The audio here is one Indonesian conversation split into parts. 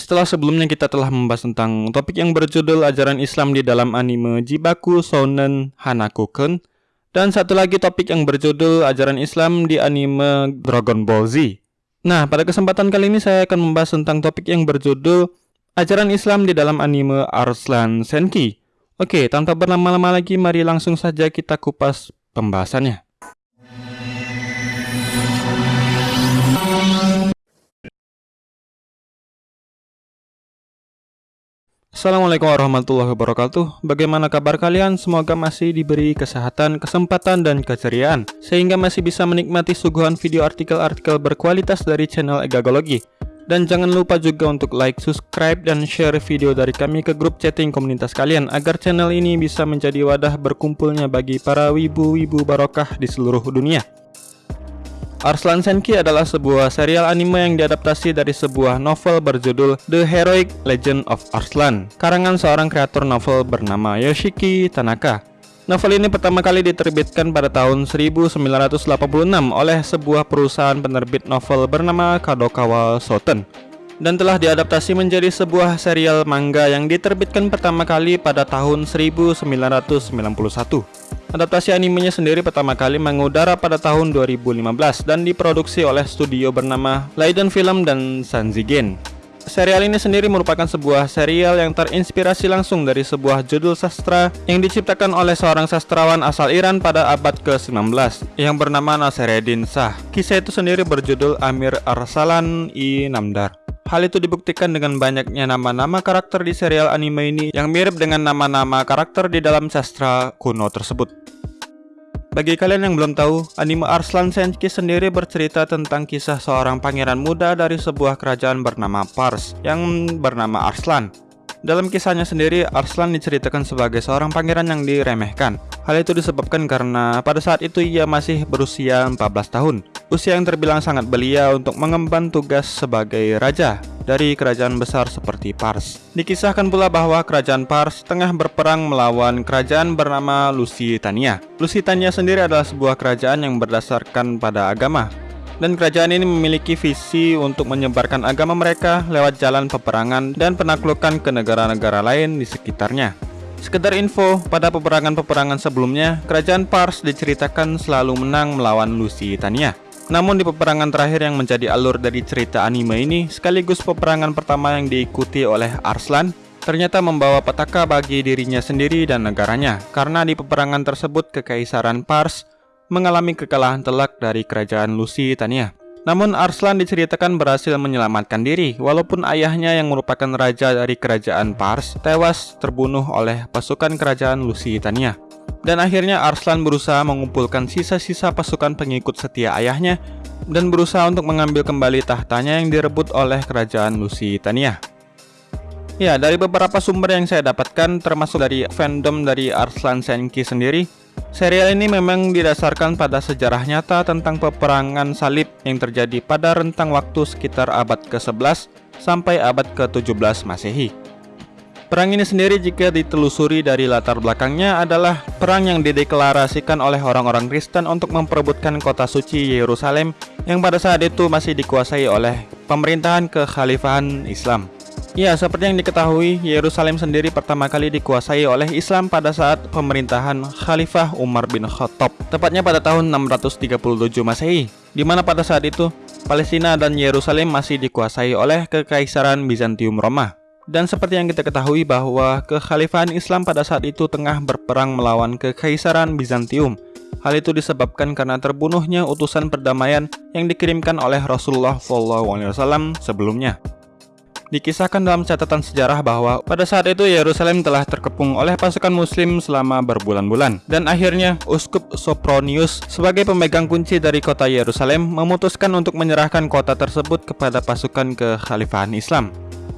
Setelah sebelumnya kita telah membahas tentang topik yang berjudul ajaran Islam di dalam anime Jibaku Shounen Hanakuken dan satu lagi topik yang berjudul ajaran Islam di anime Dragon Ball Z. Nah, pada kesempatan kali ini saya akan membahas tentang topik yang berjudul ajaran Islam di dalam anime Arslan Senki. Oke, tanpa berlama-lama lagi mari langsung saja kita kupas pembahasannya. Assalamualaikum warahmatullahi wabarakatuh. Bagaimana kabar kalian? Semoga masih diberi kesehatan, kesempatan, dan keceriaan Sehingga masih bisa menikmati suguhan video artikel-artikel berkualitas dari channel Egagologi Dan jangan lupa juga untuk like, subscribe, dan share video dari kami ke grup chatting komunitas kalian Agar channel ini bisa menjadi wadah berkumpulnya bagi para wibu-wibu barokah di seluruh dunia Arslan Senki adalah sebuah serial anime yang diadaptasi dari sebuah novel berjudul The Heroic Legend of Arslan, karangan seorang kreator novel bernama Yoshiki Tanaka. Novel ini pertama kali diterbitkan pada tahun 1986 oleh sebuah perusahaan penerbit novel bernama Kadokawa Shoten dan telah diadaptasi menjadi sebuah serial manga yang diterbitkan pertama kali pada tahun 1991. Adaptasi animenya sendiri pertama kali mengudara pada tahun 2015 dan diproduksi oleh studio bernama Leiden Film dan Sanzigen. Serial ini sendiri merupakan sebuah serial yang terinspirasi langsung dari sebuah judul sastra yang diciptakan oleh seorang sastrawan asal Iran pada abad ke-19 yang bernama Nasireddin Shah. Kisah itu sendiri berjudul Amir Arsalan i Namdar. Hal itu dibuktikan dengan banyaknya nama-nama karakter di serial anime ini yang mirip dengan nama-nama karakter di dalam sastra kuno tersebut. Bagi kalian yang belum tahu, anime Arslan Senki sendiri bercerita tentang kisah seorang pangeran muda dari sebuah kerajaan bernama Pars yang bernama Arslan. Dalam kisahnya sendiri, Arslan diceritakan sebagai seorang pangeran yang diremehkan. Hal itu disebabkan karena pada saat itu ia masih berusia 14 tahun usia yang terbilang sangat belia untuk mengemban tugas sebagai raja dari kerajaan besar seperti Pars. Dikisahkan pula bahwa kerajaan Pars tengah berperang melawan kerajaan bernama Lusitania. Lusitania sendiri adalah sebuah kerajaan yang berdasarkan pada agama. Dan kerajaan ini memiliki visi untuk menyebarkan agama mereka lewat jalan peperangan dan penaklukan ke negara-negara lain di sekitarnya. Sekedar info, pada peperangan-peperangan sebelumnya, kerajaan Pars diceritakan selalu menang melawan Lusitania. Namun di peperangan terakhir yang menjadi alur dari cerita anime ini, sekaligus peperangan pertama yang diikuti oleh Arslan, ternyata membawa petaka bagi dirinya sendiri dan negaranya, karena di peperangan tersebut Kekaisaran Pars mengalami kekalahan telak dari kerajaan Lusitania. Namun Arslan diceritakan berhasil menyelamatkan diri, walaupun ayahnya yang merupakan raja dari kerajaan Pars tewas terbunuh oleh pasukan kerajaan Lusitania. Dan akhirnya Arslan berusaha mengumpulkan sisa-sisa pasukan pengikut setia ayahnya dan berusaha untuk mengambil kembali tahtanya yang direbut oleh kerajaan Lusitania. Ya, dari beberapa sumber yang saya dapatkan termasuk dari fandom dari Arslan Senki sendiri, serial ini memang didasarkan pada sejarah nyata tentang peperangan salib yang terjadi pada rentang waktu sekitar abad ke-11 sampai abad ke-17 Masehi. Perang ini sendiri jika ditelusuri dari latar belakangnya adalah perang yang dideklarasikan oleh orang-orang Kristen untuk memperebutkan kota suci Yerusalem yang pada saat itu masih dikuasai oleh pemerintahan kekhalifahan Islam. Ya, seperti yang diketahui, Yerusalem sendiri pertama kali dikuasai oleh Islam pada saat pemerintahan Khalifah Umar bin Khattab, tepatnya pada tahun 637 Masehi, di mana pada saat itu Palestina dan Yerusalem masih dikuasai oleh Kekaisaran Bizantium Roma. Dan seperti yang kita ketahui bahwa kekhalifahan Islam pada saat itu tengah berperang melawan kekaisaran Bizantium. Hal itu disebabkan karena terbunuhnya utusan perdamaian yang dikirimkan oleh Rasulullah SAW sebelumnya. Dikisahkan dalam catatan sejarah bahwa pada saat itu Yerusalem telah terkepung oleh pasukan muslim selama berbulan-bulan dan akhirnya Uskup Sopronius sebagai pemegang kunci dari kota Yerusalem memutuskan untuk menyerahkan kota tersebut kepada pasukan kekhalifahan Islam.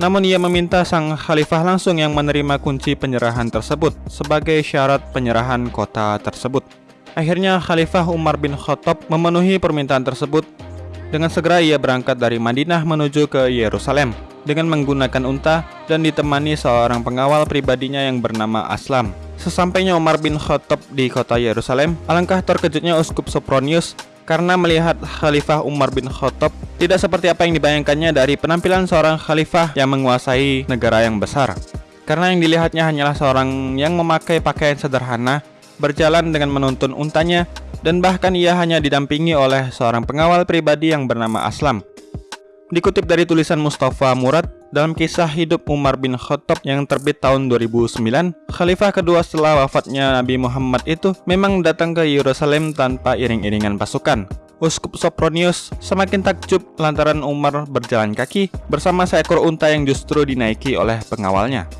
Namun ia meminta sang khalifah langsung yang menerima kunci penyerahan tersebut sebagai syarat penyerahan kota tersebut. Akhirnya Khalifah Umar bin Khattab memenuhi permintaan tersebut. Dengan segera ia berangkat dari Madinah menuju ke Yerusalem dengan menggunakan unta dan ditemani seorang pengawal pribadinya yang bernama Aslam. Sesampainya Umar bin Khattab di kota Yerusalem, alangkah terkejutnya Uskup Sopronius karena melihat Khalifah Umar bin Khattab tidak seperti apa yang dibayangkannya dari penampilan seorang khalifah yang menguasai negara yang besar. Karena yang dilihatnya hanyalah seorang yang memakai pakaian sederhana, berjalan dengan menuntun untanya, dan bahkan ia hanya didampingi oleh seorang pengawal pribadi yang bernama Aslam. Dikutip dari tulisan Mustafa Murad, dalam kisah hidup Umar bin Khattab yang terbit tahun 2009, khalifah kedua setelah wafatnya Nabi Muhammad itu memang datang ke Yerusalem tanpa iring-iringan pasukan. Uskup Sopronius semakin takjub lantaran Umar berjalan kaki bersama seekor unta yang justru dinaiki oleh pengawalnya.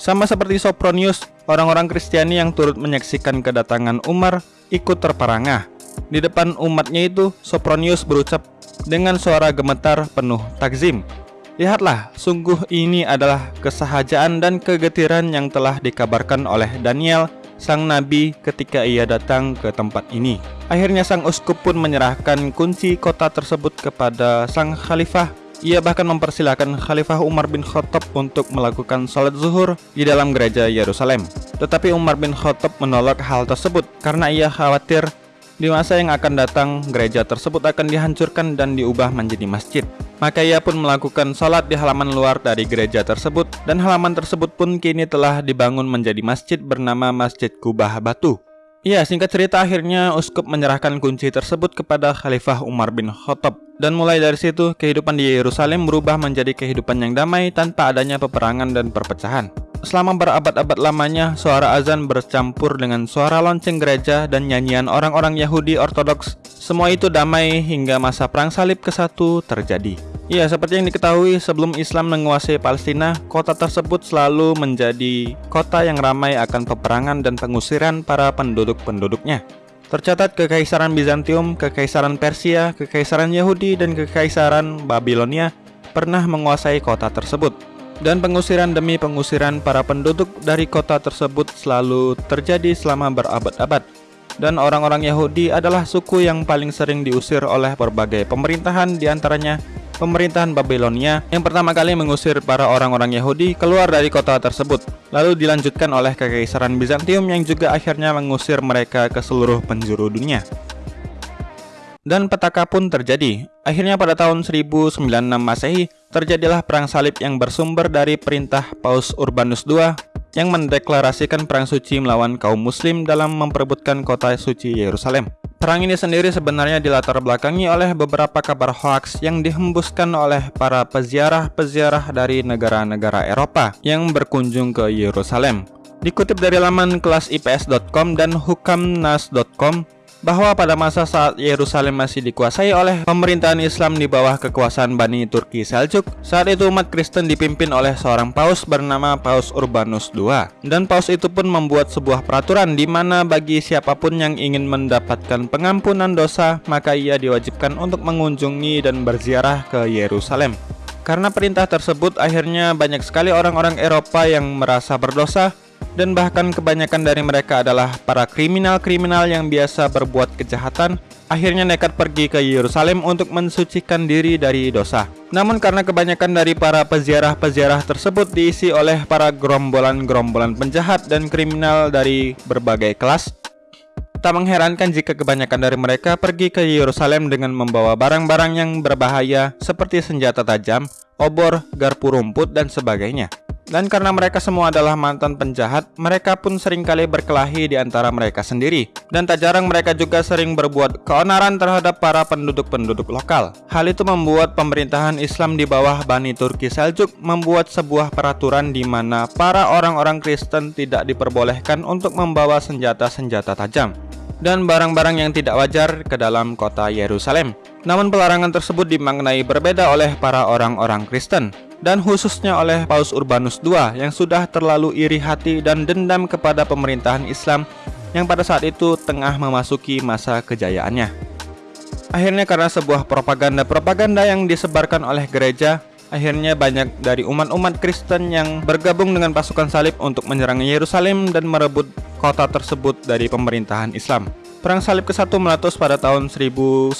Sama seperti Sopronius, orang-orang Kristiani yang turut menyaksikan kedatangan Umar ikut terperangah. Di depan umatnya itu, Sopronius berucap dengan suara gemetar penuh takzim. Lihatlah, sungguh ini adalah kesahajaan dan kegetiran yang telah dikabarkan oleh Daniel, sang nabi ketika ia datang ke tempat ini. Akhirnya sang uskup pun menyerahkan kunci kota tersebut kepada sang khalifah. Ia bahkan mempersilahkan Khalifah Umar bin Khattab untuk melakukan sholat zuhur di dalam gereja Yerusalem. Tetapi Umar bin Khattab menolak hal tersebut karena ia khawatir di masa yang akan datang, gereja tersebut akan dihancurkan dan diubah menjadi masjid. Maka ia pun melakukan sholat di halaman luar dari gereja tersebut, dan halaman tersebut pun kini telah dibangun menjadi masjid bernama Masjid Kubah Batu. Ya, singkat cerita akhirnya Uskup menyerahkan kunci tersebut kepada Khalifah Umar bin Khattab. Dan mulai dari situ, kehidupan di Yerusalem berubah menjadi kehidupan yang damai tanpa adanya peperangan dan perpecahan. Selama berabad-abad lamanya, suara azan bercampur dengan suara lonceng gereja dan nyanyian orang-orang Yahudi Ortodoks. Semua itu damai hingga masa Perang Salib ke-1 terjadi. Ya, seperti yang diketahui, sebelum Islam menguasai Palestina, kota tersebut selalu menjadi kota yang ramai akan peperangan dan pengusiran para penduduk-penduduknya. Tercatat Kekaisaran Bizantium, Kekaisaran Persia, Kekaisaran Yahudi, dan Kekaisaran Babilonia pernah menguasai kota tersebut dan pengusiran demi pengusiran para penduduk dari kota tersebut selalu terjadi selama berabad-abad. Dan orang-orang Yahudi adalah suku yang paling sering diusir oleh berbagai pemerintahan di antaranya pemerintahan Babilonia yang pertama kali mengusir para orang-orang Yahudi keluar dari kota tersebut. Lalu dilanjutkan oleh Kekaisaran Bizantium yang juga akhirnya mengusir mereka ke seluruh penjuru dunia. Dan petaka pun terjadi. Akhirnya pada tahun 1096 Masehi, terjadilah perang salib yang bersumber dari perintah Paus Urbanus II yang mendeklarasikan perang suci melawan kaum muslim dalam memperebutkan kota suci Yerusalem. Perang ini sendiri sebenarnya dilatar belakangi oleh beberapa kabar hoaks yang dihembuskan oleh para peziarah-peziarah dari negara-negara Eropa yang berkunjung ke Yerusalem. Dikutip dari laman kelasips.com dan hukamnas.com, bahwa pada masa saat Yerusalem masih dikuasai oleh pemerintahan Islam di bawah kekuasaan Bani Turki Seljuk, saat itu umat Kristen dipimpin oleh seorang paus bernama Paus Urbanus II. Dan paus itu pun membuat sebuah peraturan di mana bagi siapa pun yang ingin mendapatkan pengampunan dosa, maka ia diwajibkan untuk mengunjungi dan berziarah ke Yerusalem. Karena perintah tersebut, akhirnya banyak sekali orang-orang Eropa yang merasa berdosa dan bahkan kebanyakan dari mereka adalah para kriminal-kriminal yang biasa berbuat kejahatan akhirnya nekat pergi ke Yerusalem untuk mensucikan diri dari dosa. Namun karena kebanyakan dari para peziarah-peziarah tersebut diisi oleh para gerombolan-gerombolan penjahat dan kriminal dari berbagai kelas, tak mengherankan jika kebanyakan dari mereka pergi ke Yerusalem dengan membawa barang-barang yang berbahaya seperti senjata tajam, obor, garpu rumput, dan sebagainya. Dan karena mereka semua adalah mantan penjahat, mereka pun sering kali berkelahi di antara mereka sendiri. Dan tak jarang mereka juga sering berbuat keonaran terhadap para penduduk-penduduk lokal. Hal itu membuat pemerintahan Islam di bawah Bani Turki Seljuk membuat sebuah peraturan di mana para orang-orang Kristen tidak diperbolehkan untuk membawa senjata-senjata tajam dan barang-barang yang tidak wajar ke dalam kota Yerusalem. Namun pelarangan tersebut dimaknai berbeda oleh para orang-orang Kristen dan khususnya oleh Paus Urbanus II yang sudah terlalu iri hati dan dendam kepada pemerintahan Islam yang pada saat itu tengah memasuki masa kejayaannya. Akhirnya karena sebuah propaganda-propaganda yang disebarkan oleh gereja, akhirnya banyak dari umat-umat Kristen yang bergabung dengan pasukan salib untuk menyerang Yerusalem dan merebut kota tersebut dari pemerintahan Islam. Perang Salib ke-1 meletus pada tahun 1095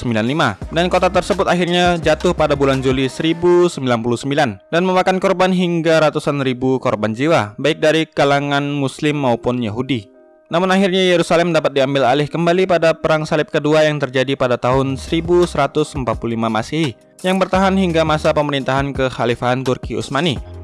dan kota tersebut akhirnya jatuh pada bulan Juli 1099 dan memakan korban hingga ratusan ribu korban jiwa baik dari kalangan muslim maupun Yahudi. Namun akhirnya Yerusalem dapat diambil alih kembali pada Perang Salib kedua yang terjadi pada tahun 1145 Masehi yang bertahan hingga masa pemerintahan kekhalifahan Turki Utsmani.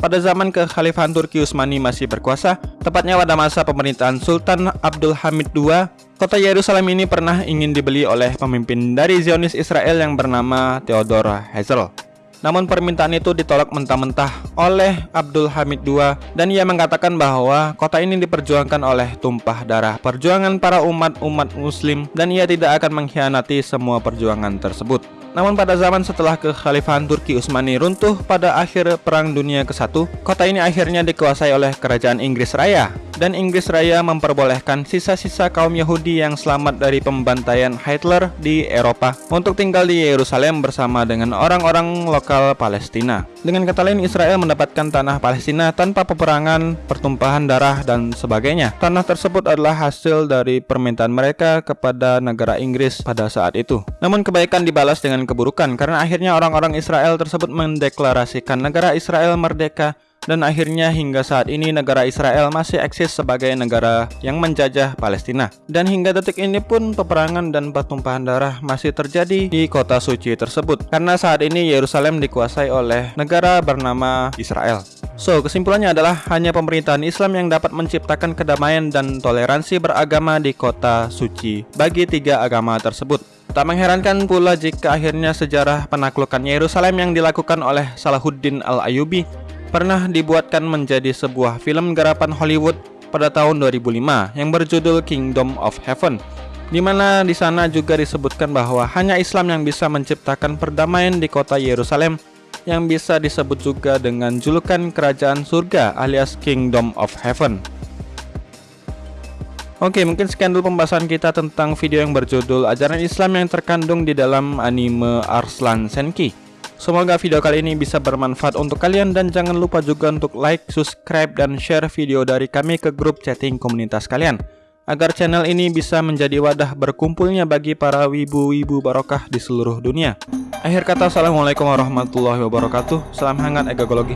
Pada zaman kekhalifahan Turki Utsmani masih berkuasa, tepatnya pada masa pemerintahan Sultan Abdul Hamid II, kota Yerusalem ini pernah ingin dibeli oleh pemimpin dari Zionis Israel yang bernama Theodor Herzl. Namun permintaan itu ditolak mentah-mentah oleh Abdul Hamid II dan ia mengatakan bahwa kota ini diperjuangkan oleh tumpah darah perjuangan para umat-umat muslim dan ia tidak akan mengkhianati semua perjuangan tersebut. Namun pada zaman setelah kekhalifahan Turki Utsmani runtuh pada akhir Perang Dunia ke-1, kota ini akhirnya dikuasai oleh Kerajaan Inggris Raya dan Inggris Raya memperbolehkan sisa-sisa kaum Yahudi yang selamat dari pembantaian Hitler di Eropa untuk tinggal di Yerusalem bersama dengan orang-orang lokal Palestina. Dengan kata lain, Israel mendapatkan tanah Palestina tanpa peperangan, pertumpahan darah, dan sebagainya. Tanah tersebut adalah hasil dari permintaan mereka kepada negara Inggris pada saat itu. Namun kebaikan dibalas dengan keburukan karena akhirnya orang-orang Israel tersebut mendeklarasikan negara Israel merdeka dan akhirnya hingga saat ini negara Israel masih eksis sebagai negara yang menjajah Palestina. Dan hingga detik ini pun peperangan dan pertumpahan darah masih terjadi di kota suci tersebut karena saat ini Yerusalem dikuasai oleh negara bernama Israel. So, kesimpulannya adalah hanya pemerintahan Islam yang dapat menciptakan kedamaian dan toleransi beragama di kota suci bagi tiga agama tersebut. Tak mengherankan pula jika akhirnya sejarah penaklukan Yerusalem yang dilakukan oleh Salahuddin Al-Ayubi pernah dibuatkan menjadi sebuah film garapan Hollywood pada tahun 2005 yang berjudul Kingdom of Heaven di mana di sana juga disebutkan bahwa hanya Islam yang bisa menciptakan perdamaian di kota Yerusalem yang bisa disebut juga dengan julukan kerajaan surga alias Kingdom of Heaven. Oke, mungkin sekian dulu pembahasan kita tentang video yang berjudul Ajaran Islam yang terkandung di dalam anime Arslan Senki. Semoga video kali ini bisa bermanfaat untuk kalian dan jangan lupa juga untuk like, subscribe, dan share video dari kami ke grup chatting komunitas kalian agar channel ini bisa menjadi wadah berkumpulnya bagi para wibu-wibu barokah di seluruh dunia. Akhir kata, Assalamualaikum warahmatullahi wabarakatuh. Salam hangat egagologi.